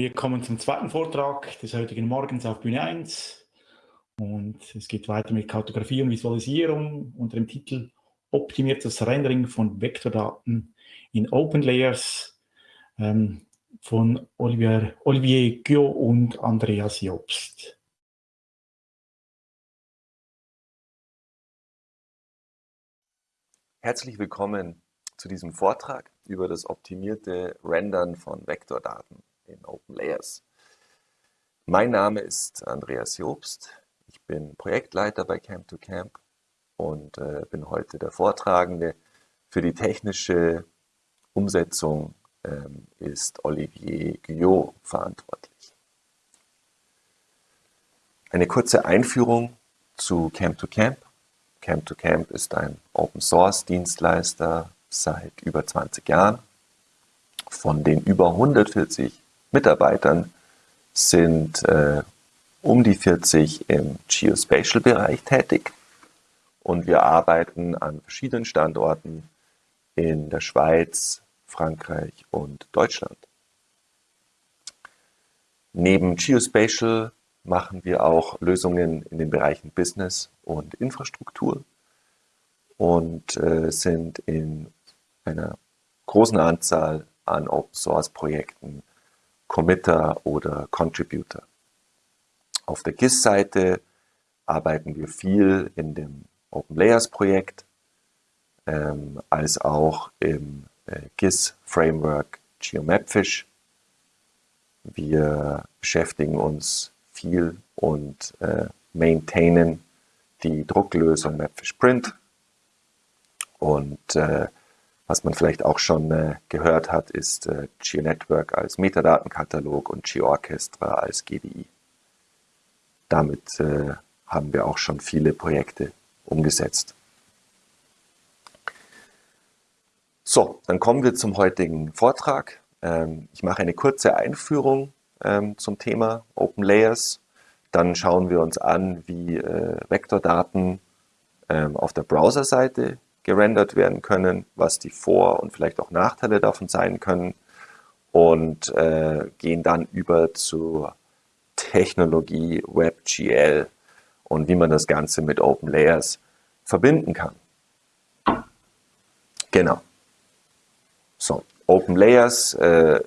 Wir kommen zum zweiten Vortrag des heutigen Morgens auf Bühne 1 und es geht weiter mit Kartografie und Visualisierung unter dem Titel Optimiertes Rendering von Vektordaten in Open Layers ähm, von Olivier, Olivier Gio und Andreas Jobst. Herzlich willkommen zu diesem Vortrag über das optimierte Rendern von Vektordaten in Open Layers. Mein Name ist Andreas Jobst. Ich bin Projektleiter bei Camp2Camp und äh, bin heute der Vortragende. Für die technische Umsetzung ähm, ist Olivier Guyot verantwortlich. Eine kurze Einführung zu Camp2Camp. Camp2Camp ist ein Open-Source-Dienstleister seit über 20 Jahren. Von den über 140 Mitarbeitern sind äh, um die 40 im Geospatial-Bereich tätig und wir arbeiten an verschiedenen Standorten in der Schweiz, Frankreich und Deutschland. Neben Geospatial machen wir auch Lösungen in den Bereichen Business und Infrastruktur und äh, sind in einer großen Anzahl an Open Source Projekten Committer oder Contributor. Auf der GIS-Seite arbeiten wir viel in dem Open Layers Projekt, ähm, als auch im äh, GIS Framework GeoMapFish. Wir beschäftigen uns viel und äh, maintainen die Drucklösung Mapfish Print und äh, was man vielleicht auch schon äh, gehört hat, ist äh, GeoNetwork als Metadatenkatalog und GeoOrchestra als GDI. Damit äh, haben wir auch schon viele Projekte umgesetzt. So, dann kommen wir zum heutigen Vortrag. Ähm, ich mache eine kurze Einführung ähm, zum Thema Open Layers. Dann schauen wir uns an, wie äh, Vektordaten ähm, auf der Browserseite gerendert werden können, was die Vor- und vielleicht auch Nachteile davon sein können und äh, gehen dann über zur Technologie WebGL und wie man das Ganze mit Open Layers verbinden kann. Genau. So, Open Layers äh,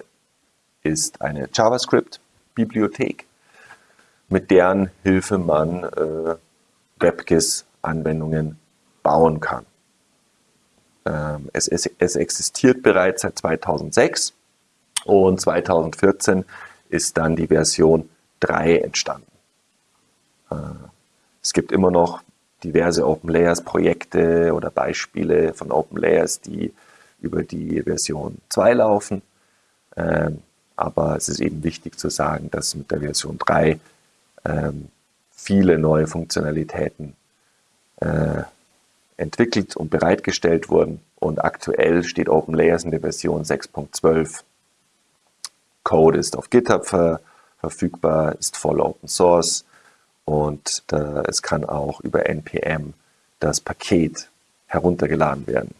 ist eine JavaScript-Bibliothek, mit deren Hilfe man äh, WebGIS-Anwendungen bauen kann. Ähm, es, es, es existiert bereits seit 2006 und 2014 ist dann die Version 3 entstanden. Äh, es gibt immer noch diverse Open Layers Projekte oder Beispiele von Open Layers, die über die Version 2 laufen. Ähm, aber es ist eben wichtig zu sagen, dass mit der Version 3 ähm, viele neue Funktionalitäten äh, entwickelt und bereitgestellt wurden. Und aktuell steht OpenLayers in der Version 6.12. Code ist auf GitHub ver verfügbar, ist voll Open Source und da, es kann auch über NPM das Paket heruntergeladen werden.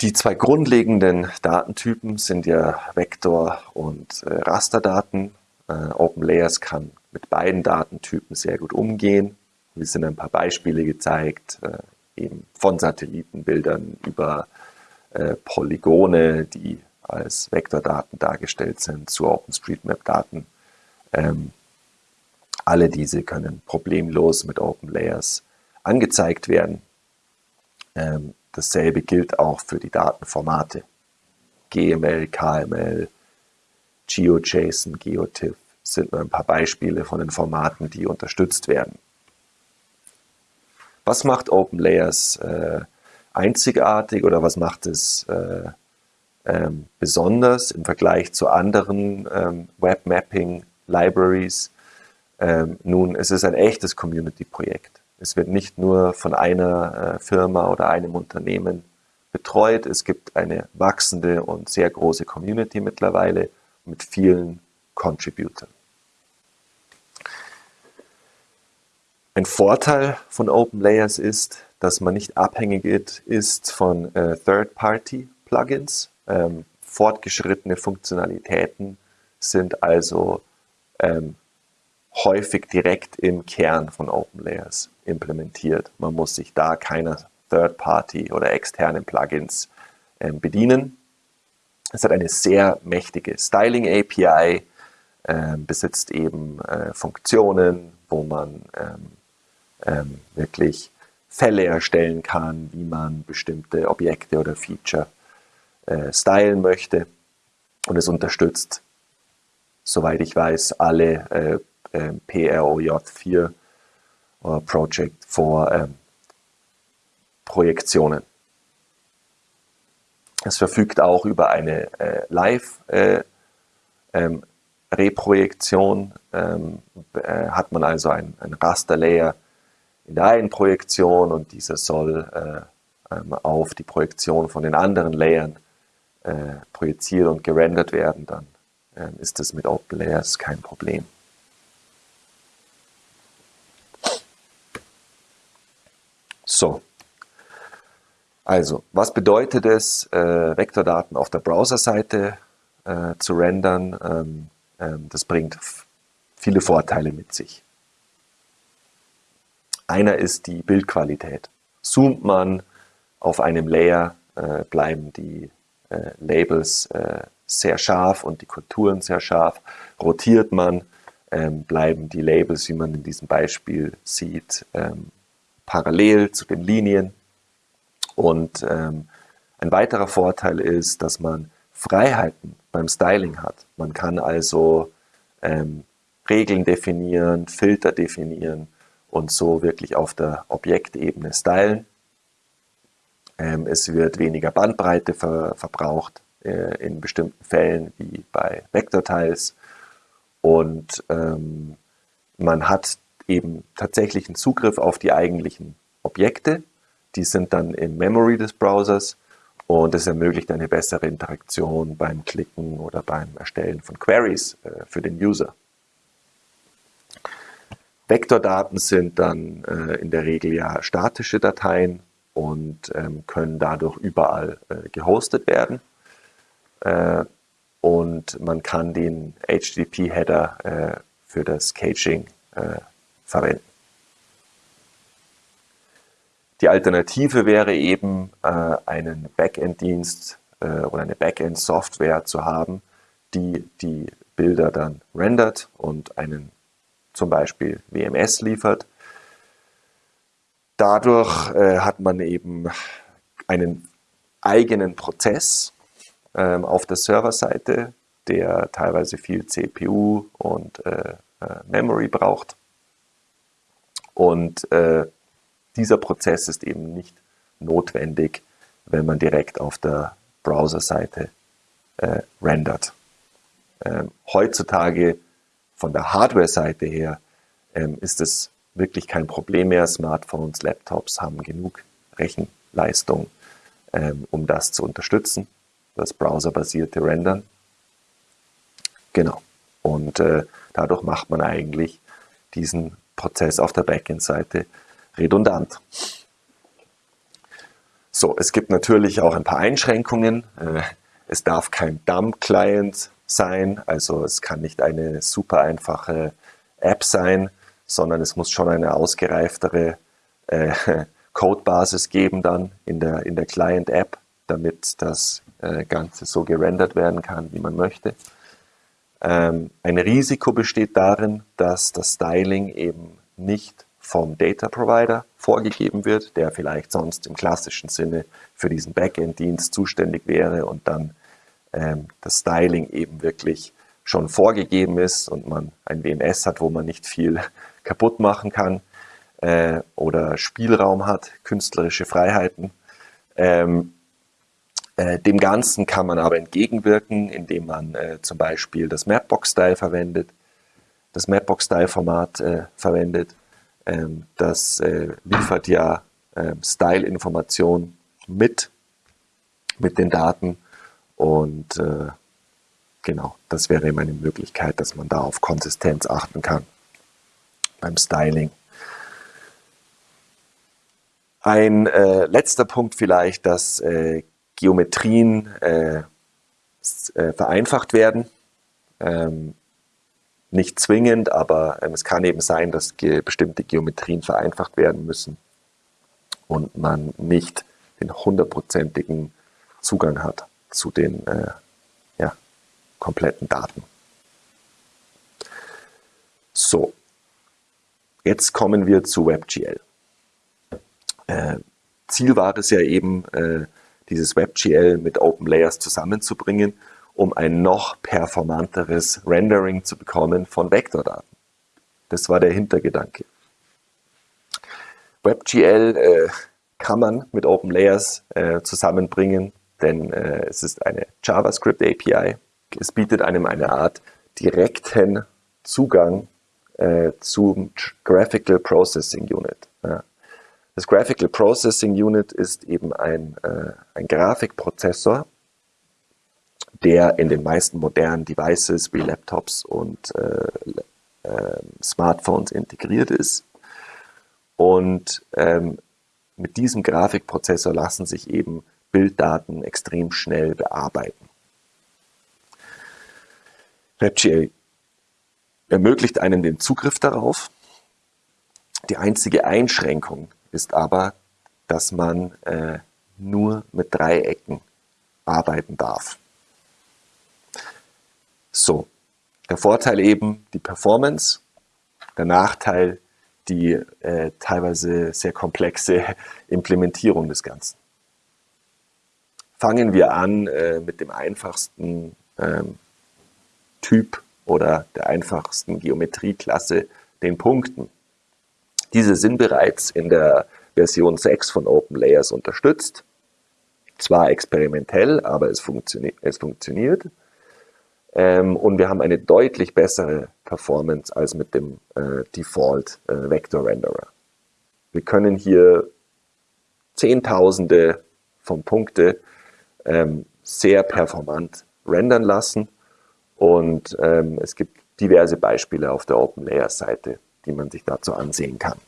Die zwei grundlegenden Datentypen sind ja Vektor- und äh, Rasterdaten. Äh, OpenLayers kann mit beiden Datentypen sehr gut umgehen. Wir sind ein paar Beispiele gezeigt, äh, eben von Satellitenbildern über äh, Polygone, die als Vektordaten dargestellt sind, zu OpenStreetMap-Daten. Ähm, alle diese können problemlos mit OpenLayers angezeigt werden. Ähm, dasselbe gilt auch für die Datenformate. GML, KML, GeoJSON, GeoTIFF sind nur ein paar Beispiele von den Formaten, die unterstützt werden. Was macht Open Layers äh, einzigartig oder was macht es äh, ähm, besonders im Vergleich zu anderen ähm, Webmapping-Libraries? Ähm, nun, es ist ein echtes Community-Projekt. Es wird nicht nur von einer äh, Firma oder einem Unternehmen betreut. Es gibt eine wachsende und sehr große Community mittlerweile mit vielen Contributern. Ein Vorteil von Open Layers ist, dass man nicht abhängig ist von äh, Third-Party-Plugins. Ähm, fortgeschrittene Funktionalitäten sind also ähm, häufig direkt im Kern von OpenLayers implementiert. Man muss sich da keiner Third-Party oder externen Plugins ähm, bedienen. Es hat eine sehr mächtige Styling-API, besitzt eben äh, Funktionen, wo man ähm, ähm, wirklich Fälle erstellen kann, wie man bestimmte Objekte oder Feature äh, stylen möchte. Und es unterstützt, soweit ich weiß, alle äh, äh, PROJ4 äh, Project for ähm, Projektionen. Es verfügt auch über eine äh, Live- äh, ähm, Reprojektion. Ähm, äh, hat man also ein, ein Rasterlayer in der einen Projektion und dieser soll äh, ähm, auf die Projektion von den anderen Layern äh, projiziert und gerendert werden, dann ähm, ist das mit Open Layers kein Problem. So, also, was bedeutet es, äh, Vektordaten auf der Browserseite äh, zu rendern? Ähm, ähm, das bringt viele Vorteile mit sich. Einer ist die Bildqualität. Zoomt man auf einem Layer, äh, bleiben die äh, Labels äh, sehr scharf und die Konturen sehr scharf. Rotiert man, ähm, bleiben die Labels, wie man in diesem Beispiel sieht, ähm, parallel zu den Linien. Und ähm, ein weiterer Vorteil ist, dass man Freiheiten beim Styling hat. Man kann also ähm, Regeln definieren, Filter definieren und so wirklich auf der Objektebene stylen. Ähm, es wird weniger Bandbreite ver verbraucht äh, in bestimmten Fällen wie bei Vektortiles und ähm, man hat eben tatsächlichen Zugriff auf die eigentlichen Objekte die sind dann im Memory des Browsers und es ermöglicht eine bessere Interaktion beim Klicken oder beim Erstellen von Queries äh, für den User. Vektordaten sind dann äh, in der Regel ja statische Dateien und ähm, können dadurch überall äh, gehostet werden. Äh, und man kann den HTTP-Header äh, für das Caching äh, verwenden. Die Alternative wäre eben, äh, einen Backend-Dienst oder eine Backend-Software zu haben, die die Bilder dann rendert und einen zum Beispiel WMS liefert. Dadurch äh, hat man eben einen eigenen Prozess ähm, auf der Serverseite, der teilweise viel CPU und äh, äh, Memory braucht. Und äh, dieser Prozess ist eben nicht notwendig, wenn man direkt auf der Browserseite äh, rendert. Ähm, heutzutage von der Hardware-Seite her ähm, ist es wirklich kein Problem mehr. Smartphones, Laptops haben genug Rechenleistung, ähm, um das zu unterstützen, das browserbasierte Rendern. Genau. Und äh, dadurch macht man eigentlich diesen Prozess auf der Backend-Seite redundant. So, es gibt natürlich auch ein paar Einschränkungen. Äh, es darf kein Dump-Client sein, also es kann nicht eine super einfache App sein, sondern es muss schon eine ausgereiftere äh, Codebasis geben dann in der, in der Client-App, damit das äh, Ganze so gerendert werden kann, wie man möchte. Ähm, ein Risiko besteht darin, dass das Styling eben nicht vom Data Provider vorgegeben wird, der vielleicht sonst im klassischen Sinne für diesen Backend-Dienst zuständig wäre und dann ähm, das Styling eben wirklich schon vorgegeben ist und man ein WMS hat, wo man nicht viel kaputt machen kann äh, oder Spielraum hat, künstlerische Freiheiten. Ähm, äh, dem Ganzen kann man aber entgegenwirken, indem man äh, zum Beispiel das Mapbox-Style verwendet, das Mapbox-Style-Format äh, verwendet ähm, das äh, liefert ja äh, Style-Informationen mit, mit den Daten und äh, genau, das wäre eben eine Möglichkeit, dass man da auf Konsistenz achten kann beim Styling. Ein äh, letzter Punkt vielleicht, dass äh, Geometrien äh, äh, vereinfacht werden. Ähm, nicht zwingend, aber ähm, es kann eben sein, dass ge bestimmte Geometrien vereinfacht werden müssen und man nicht den hundertprozentigen Zugang hat zu den äh, ja, kompletten Daten. So, jetzt kommen wir zu WebGL. Äh, Ziel war es ja eben, äh, dieses WebGL mit OpenLayers zusammenzubringen, um ein noch performanteres Rendering zu bekommen von Vektordaten. Das war der Hintergedanke. WebGL äh, kann man mit OpenLayers äh, zusammenbringen, denn äh, es ist eine JavaScript API. Es bietet einem eine Art direkten Zugang äh, zum Graphical Processing Unit. Ja. Das Graphical Processing Unit ist eben ein, äh, ein Grafikprozessor, der in den meisten modernen Devices wie Laptops und äh, äh, Smartphones integriert ist. Und ähm, mit diesem Grafikprozessor lassen sich eben Bilddaten extrem schnell bearbeiten. WebGL ermöglicht einem den Zugriff darauf. Die einzige Einschränkung ist aber, dass man äh, nur mit Dreiecken arbeiten darf. So, der Vorteil eben die Performance, der Nachteil die äh, teilweise sehr komplexe Implementierung des Ganzen. Fangen wir an äh, mit dem einfachsten ähm, Typ oder der einfachsten Geometrieklasse, den Punkten. Diese sind bereits in der Version 6 von OpenLayers unterstützt. Zwar experimentell, aber es, funtioni es funktioniert. Ähm, und wir haben eine deutlich bessere Performance als mit dem äh, Default äh, Vector Renderer. Wir können hier Zehntausende von Punkte ähm, sehr performant rendern lassen und ähm, es gibt diverse Beispiele auf der OpenLayers Seite, die man sich dazu ansehen kann.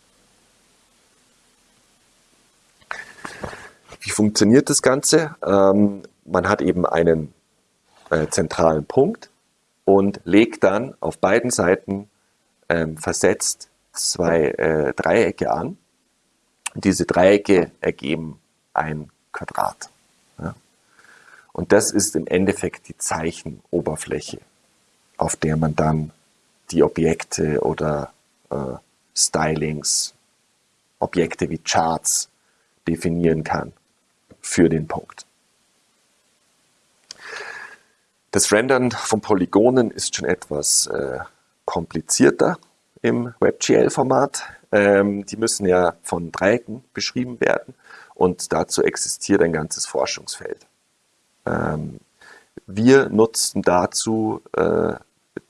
Wie funktioniert das Ganze? Ähm, man hat eben einen äh, zentralen Punkt und legt dann auf beiden Seiten ähm, versetzt zwei äh, Dreiecke an. Diese Dreiecke ergeben ein Quadrat. Und das ist im Endeffekt die Zeichenoberfläche, auf der man dann die Objekte oder äh, Stylings, Objekte wie Charts definieren kann für den Punkt. Das Rendern von Polygonen ist schon etwas äh, komplizierter im WebGL-Format. Ähm, die müssen ja von Dreiecken beschrieben werden und dazu existiert ein ganzes Forschungsfeld. Ähm, wir nutzten dazu äh,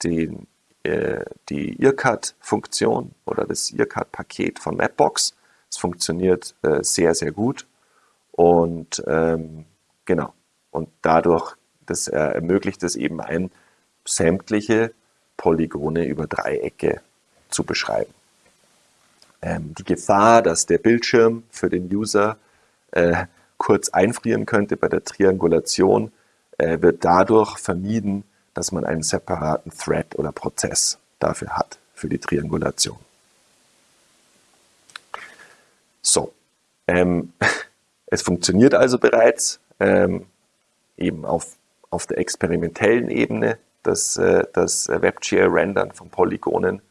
den, äh, die IRCAD-Funktion oder das IRCAD-Paket von Mapbox. Es funktioniert äh, sehr, sehr gut und ähm, genau. Und dadurch das äh, ermöglicht es eben ein, sämtliche Polygone über Dreiecke zu beschreiben. Ähm, die Gefahr, dass der Bildschirm für den User äh, kurz einfrieren könnte bei der Triangulation, äh, wird dadurch vermieden, dass man einen separaten Thread oder Prozess dafür hat, für die Triangulation. So, ähm, es funktioniert also bereits ähm, eben auf auf der experimentellen Ebene das, äh, das WebGL-Rendern von Polygonen.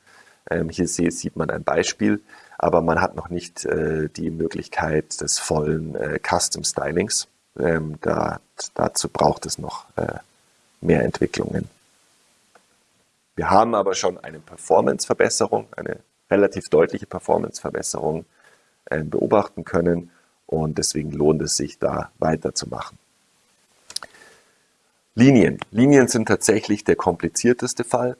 Ähm, hier sieht man ein Beispiel, aber man hat noch nicht äh, die Möglichkeit des vollen äh, Custom-Stylings. Ähm, da, dazu braucht es noch mehr Entwicklungen. Wir haben aber schon eine Performance-Verbesserung, eine relativ deutliche Performance-Verbesserung beobachten können und deswegen lohnt es sich, da weiterzumachen. Linien. Linien sind tatsächlich der komplizierteste Fall,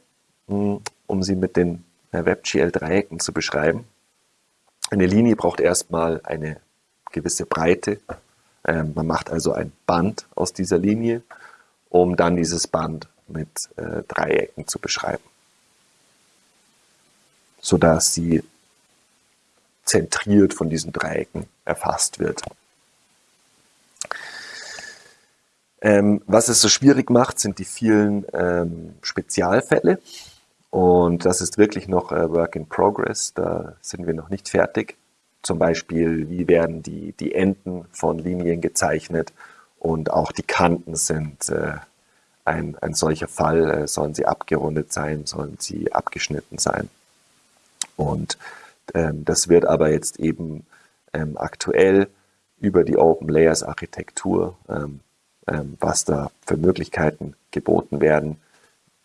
hm, um sie mit den äh, WebGL-Dreiecken zu beschreiben. Eine Linie braucht erstmal eine gewisse Breite. Ähm, man macht also ein Band aus dieser Linie, um dann dieses Band mit äh, Dreiecken zu beschreiben, sodass sie zentriert von diesen Dreiecken erfasst wird. Ähm, was es so schwierig macht, sind die vielen ähm, Spezialfälle. Und das ist wirklich noch äh, Work in Progress. Da sind wir noch nicht fertig. Zum Beispiel, wie werden die, die Enden von Linien gezeichnet und auch die Kanten sind äh, ein, ein solcher Fall. Äh, sollen sie abgerundet sein, sollen sie abgeschnitten sein? Und ähm, das wird aber jetzt eben ähm, aktuell über die Open Layers Architektur, ähm, ähm, was da für Möglichkeiten geboten werden,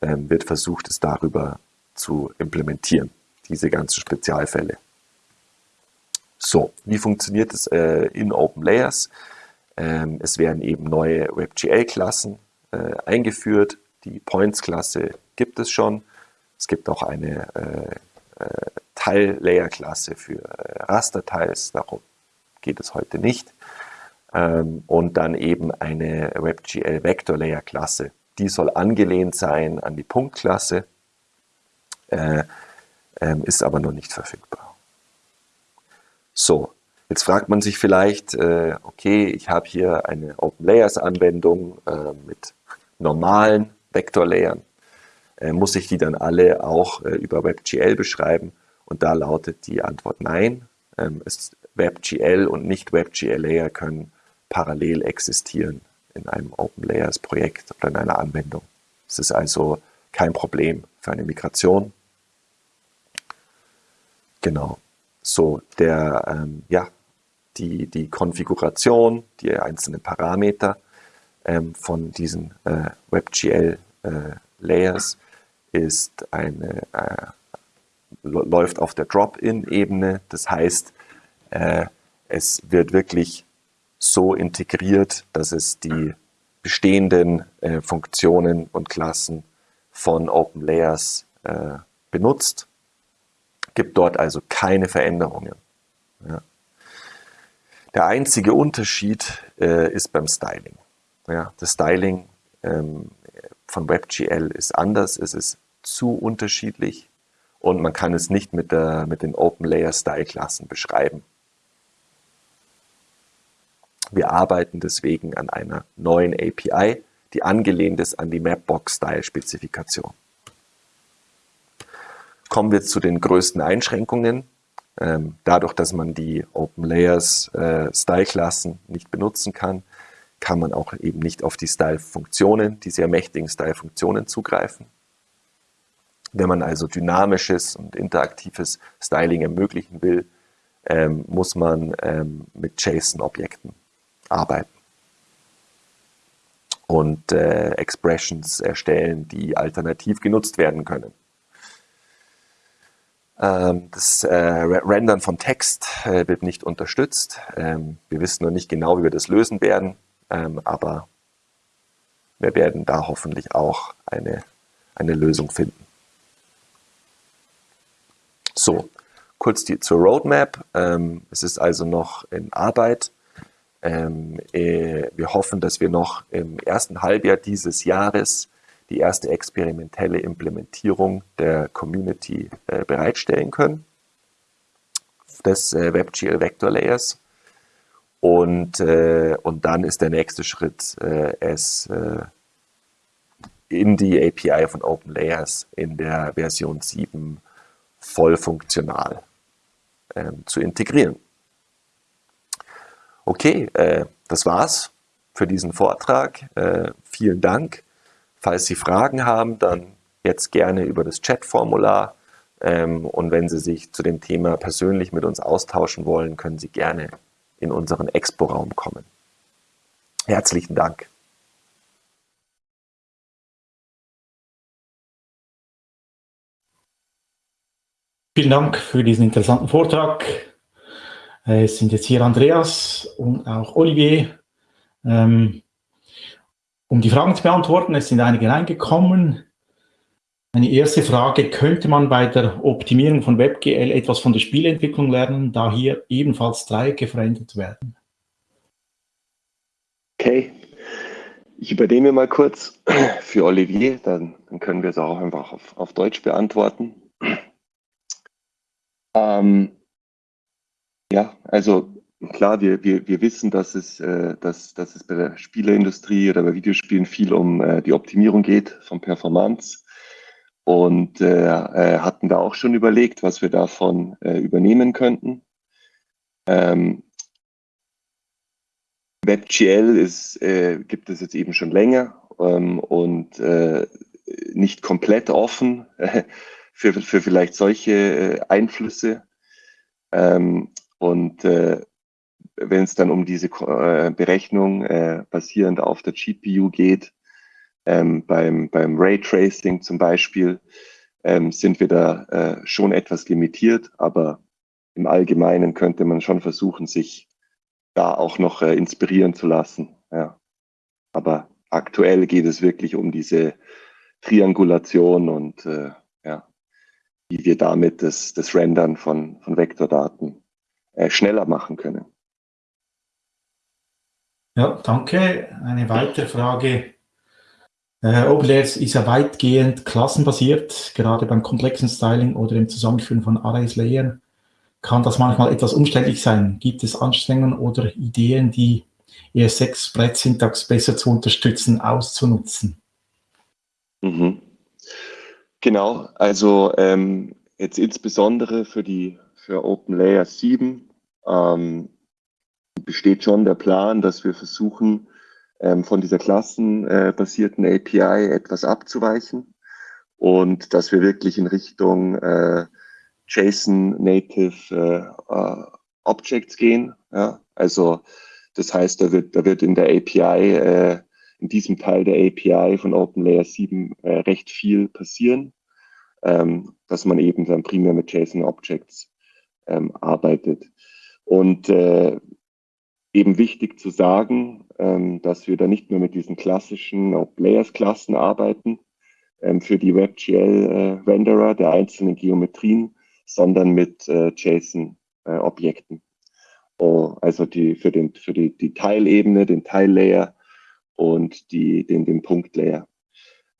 wird versucht, es darüber zu implementieren, diese ganzen Spezialfälle. So, wie funktioniert es äh, in Open Layers? Ähm, es werden eben neue WebGL-Klassen äh, eingeführt. Die Points-Klasse gibt es schon. Es gibt auch eine äh, äh Teil-Layer-Klasse für Rasterteils. Darum geht es heute nicht. Ähm, und dann eben eine WebGL Vector Layer Klasse. Die soll angelehnt sein an die Punktklasse, äh, ähm, ist aber noch nicht verfügbar. So, jetzt fragt man sich vielleicht, äh, okay, ich habe hier eine Open Layers Anwendung äh, mit normalen Vektorlayern. Äh, muss ich die dann alle auch äh, über WebGL beschreiben? Und da lautet die Antwort nein. Ähm, WebGL und nicht WebGL Layer können parallel existieren in einem Open Layers Projekt oder in einer Anwendung. Es ist also kein Problem für eine Migration. Genau. So, der, ähm, ja, die, die Konfiguration, die einzelnen Parameter ähm, von diesen äh, WebGL äh, Layers ist eine, äh, läuft auf der Drop-in-Ebene. Das heißt, äh, es wird wirklich so integriert, dass es die bestehenden äh, Funktionen und Klassen von Open Layers äh, benutzt. Gibt dort also keine Veränderungen. Ja. Der einzige Unterschied äh, ist beim Styling. Ja, das Styling ähm, von WebGL ist anders, es ist zu unterschiedlich und man kann es nicht mit, der, mit den Open Layer Style Klassen beschreiben. Wir arbeiten deswegen an einer neuen API, die angelehnt ist an die Mapbox-Style-Spezifikation. Kommen wir zu den größten Einschränkungen. Ähm, dadurch, dass man die Open Layers äh, Style-Klassen nicht benutzen kann, kann man auch eben nicht auf die Style-Funktionen, die sehr mächtigen Style-Funktionen zugreifen. Wenn man also dynamisches und interaktives Styling ermöglichen will, ähm, muss man ähm, mit JSON-Objekten arbeiten und äh, Expressions erstellen, die alternativ genutzt werden können. Ähm, das äh, Rendern von Text äh, wird nicht unterstützt. Ähm, wir wissen noch nicht genau, wie wir das lösen werden, ähm, aber wir werden da hoffentlich auch eine, eine Lösung finden. So, kurz die, zur Roadmap. Ähm, es ist also noch in Arbeit. Ähm, äh, wir hoffen, dass wir noch im ersten Halbjahr dieses Jahres die erste experimentelle Implementierung der Community äh, bereitstellen können, des äh, WebGL Vector Layers. Und, äh, und dann ist der nächste Schritt, äh, es äh, in die API von Open Layers in der Version 7 voll funktional ähm, zu integrieren. Okay, äh, das war's für diesen Vortrag. Äh, vielen Dank. Falls Sie Fragen haben, dann jetzt gerne über das Chat-Formular. Ähm, und wenn Sie sich zu dem Thema persönlich mit uns austauschen wollen, können Sie gerne in unseren Expo-Raum kommen. Herzlichen Dank. Vielen Dank für diesen interessanten Vortrag. Äh, es sind jetzt hier Andreas und auch Olivier. Ähm, um die Fragen zu beantworten, es sind einige reingekommen. Eine erste Frage, könnte man bei der Optimierung von WebGL etwas von der Spielentwicklung lernen, da hier ebenfalls Dreiecke verändert werden? Okay, ich übernehme mal kurz für Olivier, dann, dann können wir es auch einfach auf, auf Deutsch beantworten. Ähm, ja, also klar, wir, wir, wir wissen, dass es, äh, dass, dass es bei der Spieleindustrie oder bei Videospielen viel um äh, die Optimierung geht von Performance und äh, äh, hatten da auch schon überlegt, was wir davon äh, übernehmen könnten. Ähm, WebGL ist, äh, gibt es jetzt eben schon länger ähm, und nicht komplett offen für, für vielleicht solche Einflüsse. Ähm, und äh, wenn es dann um diese äh, Berechnung äh, basierend auf der GPU geht, ähm, beim, beim Raytracing zum Beispiel, ähm, sind wir da äh, schon etwas limitiert, aber im Allgemeinen könnte man schon versuchen, sich da auch noch äh, inspirieren zu lassen. Ja. Aber aktuell geht es wirklich um diese Triangulation und äh, ja, wie wir damit das, das Rendern von, von Vektordaten schneller machen können. Ja, danke. Eine weitere Frage. Äh, OpenLayers ist ja weitgehend klassenbasiert, gerade beim komplexen Styling oder im Zusammenführen von Arrays-Layern. Kann das manchmal etwas umständlich sein? Gibt es Anstrengungen oder Ideen, die ES6-Brett-Syntax besser zu unterstützen, auszunutzen? Mhm. Genau, also ähm, jetzt insbesondere für die für OpenLayer 7 ähm, besteht schon der Plan, dass wir versuchen, ähm, von dieser klassenbasierten äh, API etwas abzuweichen und dass wir wirklich in Richtung äh, JSON Native äh, uh, Objects gehen. Ja? Also das heißt, da wird, da wird in der API, äh, in diesem Teil der API von OpenLayer 7 äh, recht viel passieren, ähm, dass man eben dann primär mit JSON Objects ähm, arbeitet. Und äh, eben wichtig zu sagen, ähm, dass wir da nicht mehr mit diesen klassischen Layers-Klassen arbeiten ähm, für die WebGL-Renderer äh, der einzelnen Geometrien, sondern mit äh, JSON-Objekten. Äh, oh, also die, für, den, für die, die Teilebene, den Teillayer und die, den, den Punktlayer.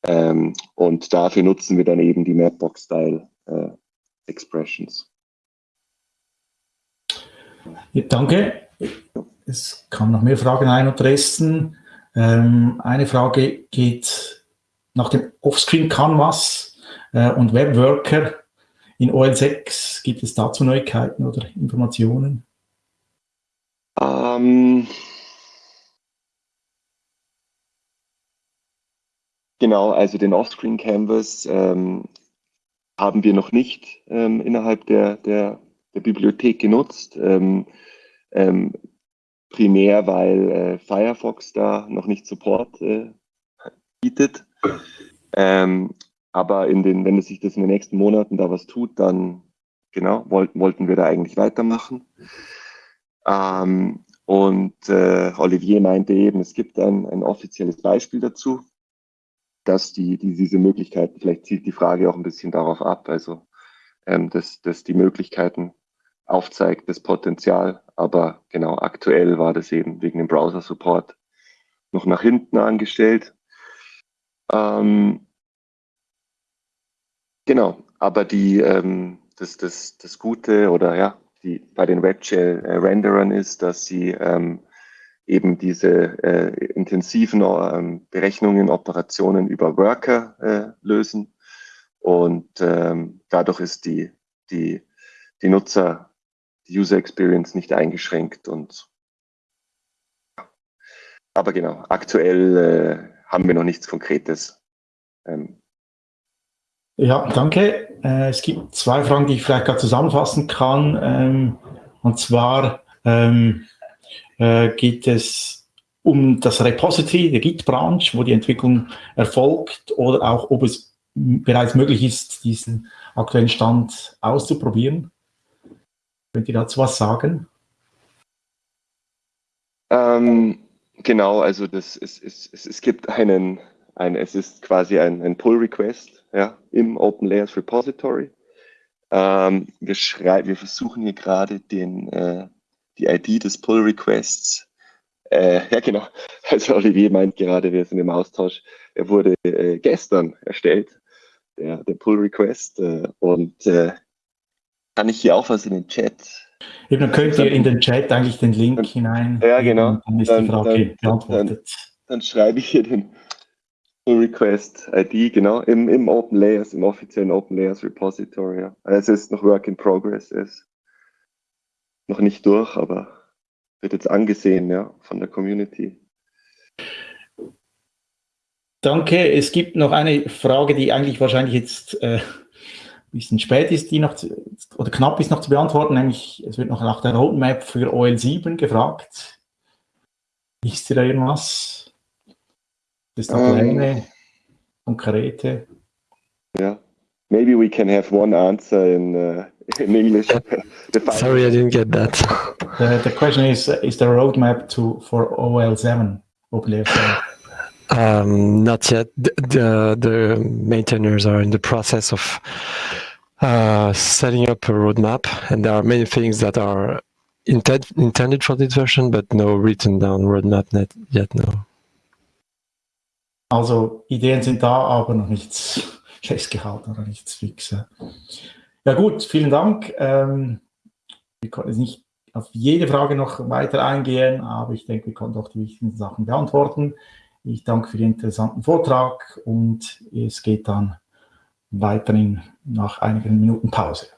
Ähm, und dafür nutzen wir dann eben die Mapbox-Style-Expressions. Ja, danke. Es kamen noch mehr Fragen ein und Resten. Ähm, eine Frage geht nach dem Offscreen Canvas äh, und Webworker in OL6. Gibt es dazu Neuigkeiten oder Informationen? Ähm, genau, also den Offscreen Canvas ähm, haben wir noch nicht ähm, innerhalb der, der, der, Bibliothek genutzt. Ähm, ähm, primär, weil äh, Firefox da noch nicht Support äh, bietet. Ähm, aber in den, wenn es sich das in den nächsten Monaten da was tut, dann genau, wollten, wollten wir da eigentlich weitermachen. Ähm, und äh, Olivier meinte eben, es gibt ein, ein offizielles Beispiel dazu, dass die, die, diese Möglichkeiten, vielleicht zielt die Frage auch ein bisschen darauf ab, also ähm, dass, dass die Möglichkeiten aufzeigt, das Potenzial. Aber genau, aktuell war das eben wegen dem Browser-Support noch nach hinten angestellt. Ähm, genau, aber die, ähm, das, das, das Gute oder ja, die bei den WebGL-Renderern ist, dass sie ähm, eben diese äh, intensiven ähm, Berechnungen, Operationen über Worker äh, lösen. Und ähm, dadurch ist die, die, die Nutzer die User Experience nicht eingeschränkt und aber genau, aktuell äh, haben wir noch nichts Konkretes. Ähm. Ja, danke. Äh, es gibt zwei Fragen, die ich vielleicht gerade zusammenfassen kann. Ähm, und zwar ähm, äh, geht es um das Repository der Git-Branch, wo die Entwicklung erfolgt, oder auch, ob es bereits möglich ist, diesen aktuellen Stand auszuprobieren. Könnt ihr dazu was sagen? Ähm, genau, also das ist, ist, es, es gibt einen, ein, es ist quasi ein, ein Pull-Request ja, im Open Layers Repository. Ähm, wir, schreiben, wir versuchen hier gerade den, äh, die ID des Pull-Requests. Äh, ja, genau. Also Olivier meint gerade, wir sind im Austausch. Er wurde äh, gestern erstellt, der, der Pull-Request. Äh, und äh, kann ich hier auch was in den Chat Eben, dann könnt ihr in den Chat eigentlich den Link dann, hinein. Ja, genau. Dann ist dann, die Frage dann, beantwortet. Dann, schreibe ich hier den Request ID, genau, im, im Open Layers, im offiziellen Open Layers Repository. Ja. Also es ist noch Work in Progress, ist noch nicht durch, aber wird jetzt angesehen, ja, von der Community. Danke. Es gibt noch eine Frage, die eigentlich wahrscheinlich jetzt äh, bisschen spät ist, die noch zu, oder knapp ist noch zu beantworten, nämlich es wird noch nach der Roadmap für OL7 gefragt. Ist da irgendwas? Das ist Pläne, um, konkrete? Ja. Maybe we can have one answer in, uh, in English. Sorry, I didn't get that. The, the question is, is there a roadmap to for OL7, OpenLayer 7? Um, not yet. The, the, the maintainers are in the process of uh, setting up a roadmap, and there are many things that are intent, intended for this version, but no written down roadmap net yet. No. Also Ideen sind da, aber noch nichts festgehalten oder nichts fix. Ja gut, vielen Dank. Ähm, wir konnten jetzt nicht auf jede Frage noch weiter eingehen, aber ich denke, wir konnten auch die wichtigen Sachen beantworten. Ich danke für den interessanten Vortrag und es geht dann weiterhin nach einigen Minuten Pause.